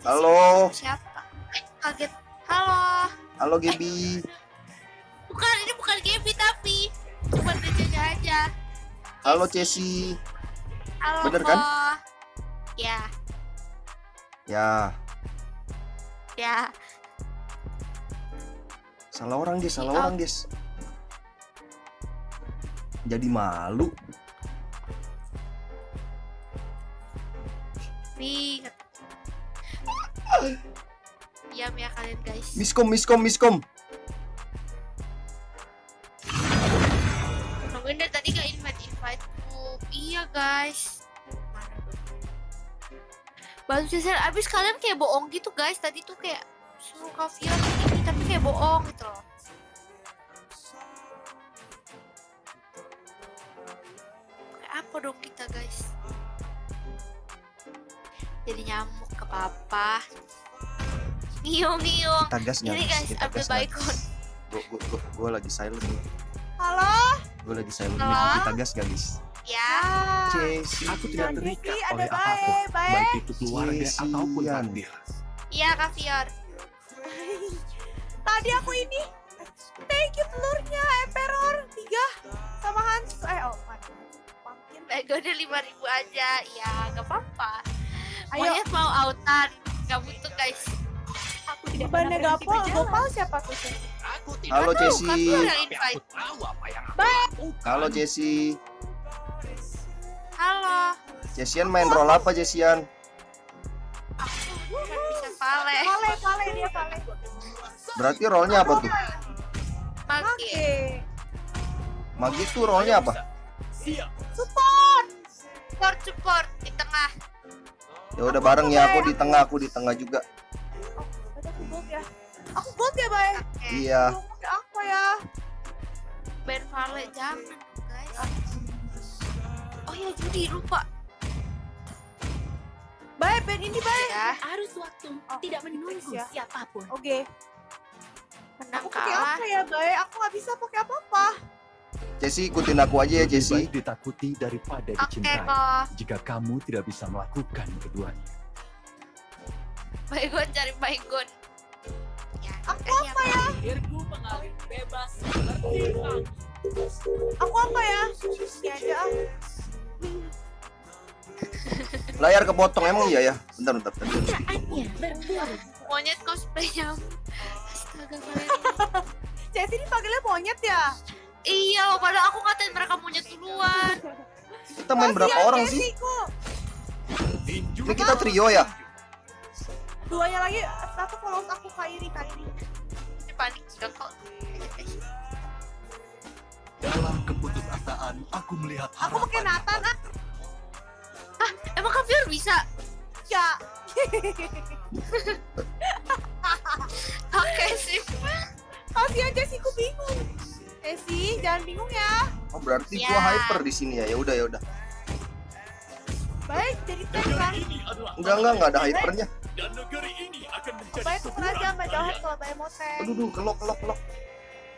Halo. Siapa? Kaget. Halo. Halo Gaby. Bukan, ini bukan Gaby tapi cuma Deja aja. Halo Cesi. Halo. Bener kan? Ya, Ya, ya. salah orang guys, salah Iya. orang guys. Jadi malu. Nih. Diam ya kalian guys. Miskom, miskom, miskom. Nungguin dari tadi gak invite invite group. Iya guys. Baru selesai abis kalian kayak bohong gitu guys. Tadi tuh kayak suruh kaviar ini tapi kayak bohong gitu loh. Kayak apa dong kita guys? Jadi nyamuk ke papa. Ngiung ngiung. Kita gas Ini guys, Kita baikon. Gue gue gue gue lagi silent nih. Halo? Gue lagi silent nih. Halo? Kita gas gak guys? Ya. Cesi. Aku tidak terikat ada oleh baik, apa pun, baik. baik itu keluarga ataupun takdir. Iya kaviar. Tadi aku ini thank you telurnya Emperor 3 sama Hans eh oh mana pumpkin Baiknya lima ribu aja, ya gak apa-apa. Ayo Monyet mau autan, gak butuh guys. Aku tidak bebannya pernah berhenti gapol berjalan. gopal siapa tuh? Aku tidak Halo lakukan. Halo Cesi. Halo, Cesian main role apa Cesian? aku bisa pale. Pale pale dia pale Berarti role-nya apa tuh? Mage. Oke Magi tuh role-nya apa? Support Support support di tengah. Ya udah bareng ya, aku di tengah, aku di tengah juga. Aku gold ya aku gold ya bay Oke. Iya. Ngomongnya apa ya Ben Vale jangan guys. Oh ya judi lupa. bay band ini bay Ya, Arus waktu Oh, tidak menunggu ya. siapa pun. oke menang aku pakai apa ya bay aku nggak bisa pakai apa Cesi ikutin aku aja ya baik ditakuti daripada Oke dicintai. kok. Jika kamu tidak bisa melakukan keduanya. Baygon cari Baygon. Ya, Aku apa ya Akhirku mengalir bebas aku apa ya ini aja ah Layar kepotong emang iya ya. Bentar bentar. bentar. Berburu. Monyet cosplay nyamuk. Astaga kalian. Ini panggilnya monyet ya Iya, padahal aku ngatain mereka monyet duluan. Kita main berapa orang sih? Ini kita trio ya? duanya lagi satu follow aku Kairi Kairi Ini panik juga kok. Dalam keputusasaan, aku melihat aku pakai Nathan ah Emang Kaviar bisa? ya Oke sih. kasihan Cesi ku bingung Cesi jangan bingung ya Oh berarti Ya. gua hyper di sini ya. Ya udah ya udah. baik jadi kan adalah Enggak enggak enggak ada hypernya. dan negeri ini akan menjadi baik tuker aja sebuah sama Jauhet kalau mau tank Aduh duh kelok kelok kelok.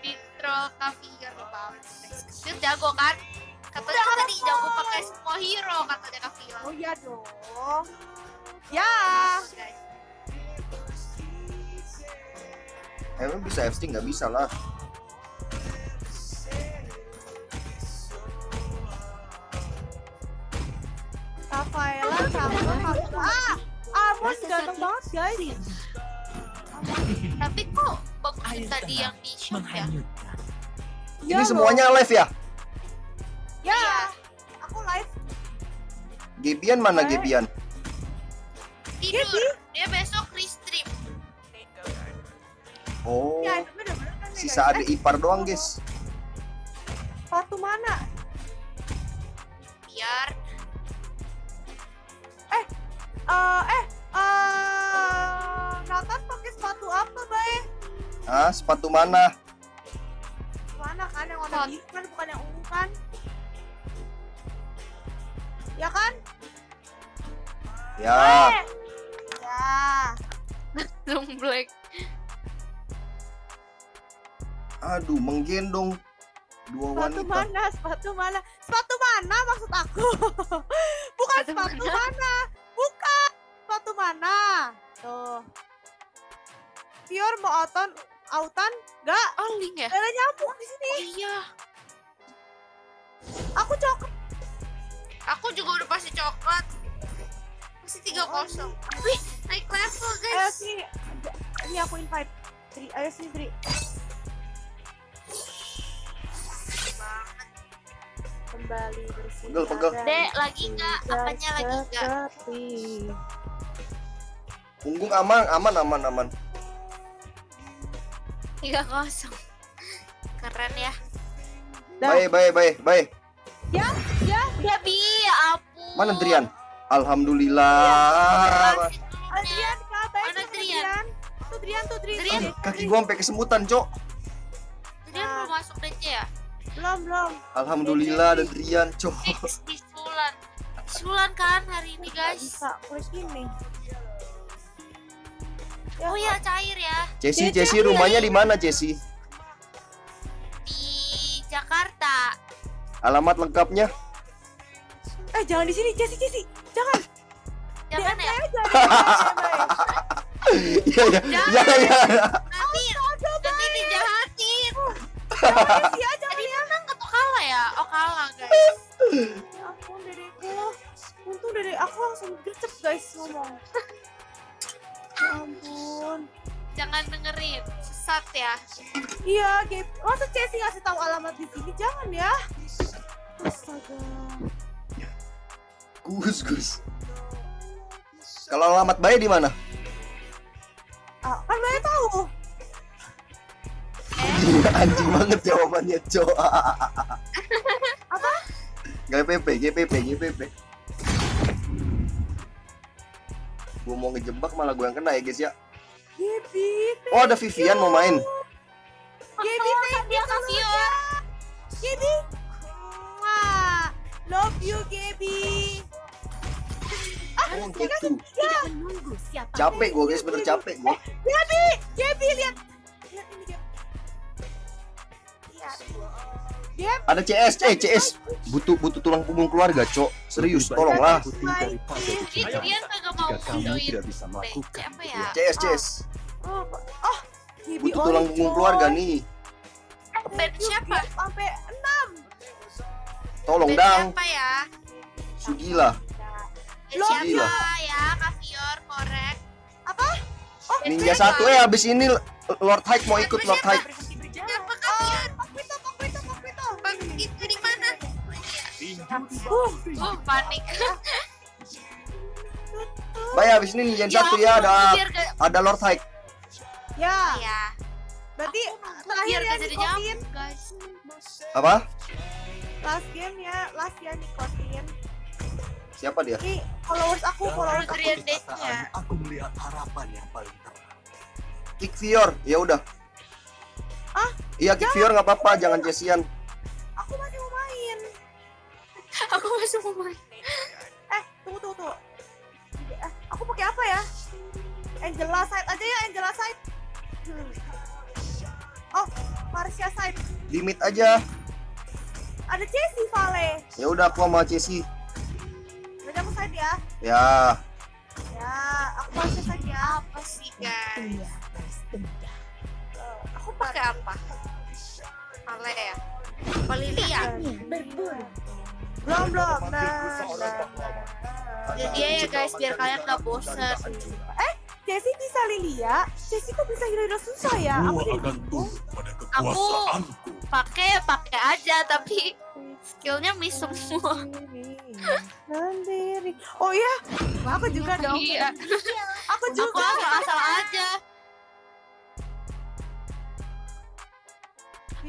Intro Kaviar lupa. Kaviar jago kan? Katanya tadi jago pakai semua hero katanya Kaviar. oh iya dong ya. Emang bisa FC nggak bisa lah. Rafaela sama kamu ah Amos ganteng banget guys Tapi kok bagus tadi yang di shop ya? menghanyutkan. Ya Ini loh. semuanya live ya? ya aku live Gebian mana Eh. Gebian? Tidur. Dia besok restream. Oh, ya kan nih, sisa guys. adik ipar doang guys. Sepatu mana? Biar Eh, eh, eh, Nathan pakai sepatu apa, Bay? Ah, sepatu mana? Mana kan yang warna biru kan, bukan yang ungu kan? Ya kan? Ya, Eh, Ya. Zoom black. aduh menggendong dua Sepatu wanita. mana? Sepatu mana? Sepatu mana maksud aku? Bukan Sepatu sepatu mana? mana? Mana? Tuh. Fior mau auton, autan? Gak, Oh, link ya? gak ada nyamuk di sini. Oh iya. Aku coklat. Aku juga udah pasti coklat. Masih 3-0. Wih, naik level Ayo guys. sini. Ini aku invite. Tri, ayo sini Tri. Kembali bersih. Pegel, pegel. Dek, lagi nggak? Apanya lagi nggak? Punggung aman, aman, aman, aman. 3-0. Keren ya. Baik, baik, baik, baik. Ya, Ya bi, ya ampun. Mana Drian? Alhamdulillah. Dulu, Adrian, kak, baik Mana Drian? Drian. Tuh Drian, tuh Drian. Drian. Tuh, Kaki gua sampai kesemutan, Cok. Drian belum masuk DC ya? Belum, belum. Alhamdulillah ada Drian, Cok. Di Sulan. Sulan kan hari ini guys. bisa, kulis gini. Ya, Oh ya cair ya Cesi, Dia Cesi rumahnya di mana, Cesi? di Jakarta. Alamat lengkapnya? Eh, jangan di sini, Jessy, Jessy. Jangan. Jangan DM ya. Iya, iya. Iya, iya. Nanti nanti dijahatin. Aja. Tadi menang atau kalah ya? Oh kalah guys. Ya ampun, dedekku. Untung dedek aku langsung gercep, guys, ngomong. Ya ampun. Jangan dengerin. Sesat ya. Iya, Gabe. Masa Jessie ngasih tahu alamat di sini? Jangan ya. Astaga. Gus, Gus. Kalau alamat bayi di mana? Ah, kan banyak tahu. Anjing banget jawabannya, Cok. Apa? GPP, GPP, GPP. Gua mau ngejebak malah gua yang kena ya, guys ya. Gaby, Oh, ada Vivian mau main. Gaby, thank you Vio. seluruhnya. Gaby. Mwah. Love you, Gaby. Oh, gitu. Siapa. Capek gua, guys, bener capek gua. Gaby, Gaby lihat. Lihat ini. Lihat. Gaby. Ada CS, eh CS. Butuh butuh tulang punggung keluarga, Cok. Serius, tolonglah. Dia kagak mau tidak bisa melakukan apa ya? CS, CS. Oh, oh. Gaby Butuh tulang punggung keluarga nih. Band siapa? Sampai enam. Tolong, Dang. siapa ya? Sugila. Band Loh, siapa gila. ya? Kak Fior korek. Oh, Ninja satu eh abis ini Lord Hike mau ikut Lord Hike. Uh, Oh panik. Baik abis ini Ninja satu ya ada gak ada Lord Hike. ya. ya. Berarti terakhir ya nikotin. Apa? Last game ya, last ya nikotin. Siapa dia? Ini followers aku, followers aku. Ya. aku melihat harapan yang paling terang. Kick Fior. Ya udah. Ah? Iya Kick Fior nggak apa-apa, jangan Cesian. Aku. Aku masih mau main. Eh, tunggu, tunggu, tunggu. Eh, aku pakai apa ya? Angela side aja ya, Angela side. Hmm. Oh, Marcia side. Limit aja. Ada Jessie Vale. Ya udah aku sama Cesi. Berarti aku side ya. Ya. Ya, aku Marcia side ya. Apa sih guys? Eh, Aku pakai apa? Ale ya. Apa Lilia? Berburu. Belum, belum. Nah, nah, nah. Jadi dia ya guys biar kalian gak bosen. Jessie bisa Lilia. Jessie kok bisa hero susah ya? Aku akan tunduk pada kekuasaanku. Pakai pakai aja tapi skillnya miss semua. Sendiri. Oh iya, aku juga dong. Iya. Aku Aku juga. asal-asal aja.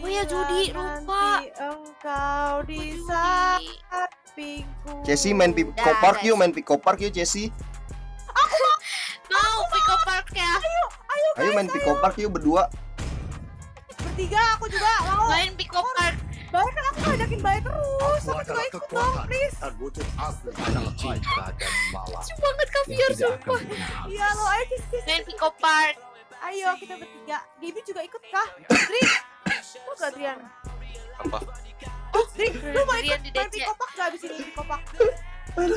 Oh ya, Judi, lupa. Engkau di sampingku. Cesi main Pico Dah, Park guys. yuk, main Pico Park yuk Cesi. Mau Pico Park ya? Ayo main Pico Park yuk berdua. Bertiga aku juga mau. Main Pico Park. Baik kan aku ngajakin baik terus. Aku Aku juga ikut dong, please. Lucu banget akan sumpah. Iya lo ayo Cis. Main Pico Park. Ayo kita bertiga. Gaby juga ikut kah? Dri. Lu gak Drian? Apa? Oh, Dri, lu mau ikut di main pikopak gak abis ini pikopak?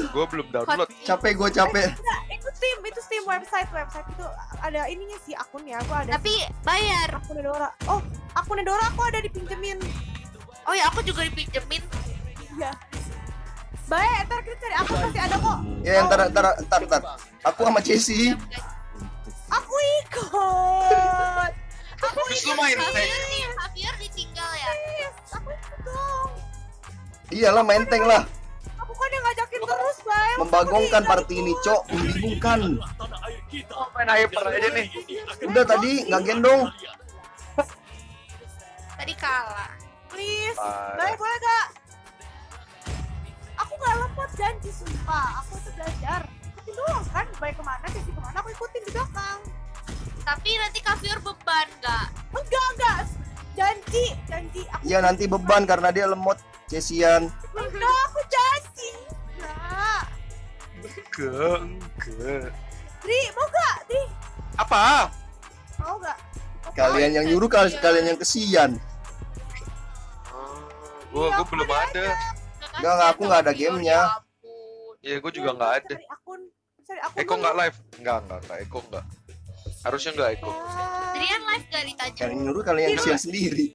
Gue belum download. Capek gue capek. Enggak, itu tim, itu tim website website itu ada ininya sih akunnya aku ada Tapi bayar. akunnya Dora oh akunnya Dora aku ada dipinjemin Oh ya aku juga dipinjemin. iya baik ntar kita cari akun pasti ada kok Ya ntar ntar ntar ntar. Aku sama Jessie. aku main tank. Javier nih, Javier ditinggal ya. Aku dong Iyalah main tank lah. aku kan yang ngajakin terus baik Membagongkan party ini, Cok. Membingungkan. Oh, main hyper aja nih. Udah tadi nggak gendong. Tadi kalah. please baik boleh gak aku gak lemot janji sumpah aku tuh belajar ikutin doang kan baik ke mana sih ke mana aku ikutin di belakang Tapi nanti Javier beban nggak? enggak enggak janji janji aku Iya nanti beban karena dia lemot. Cesian. enggak aku janji enggak Ke, ke. Dri mau gak Dri Apa? mau gak Kalian yang nyuruh kal- kalian yang kesian. Gua, Iya, gua belum ada. Nggak, nggak, aku nggak ada gamenya. Iya, gua juga nggak ada. cari akun cari akun Eko nggak live? Nggak, nggak, nggak. Eko nggak. Harusnya nggak Eko. Ah. Drian live gak ditanya? Kalian nyuruh kalian yang kesian sendiri.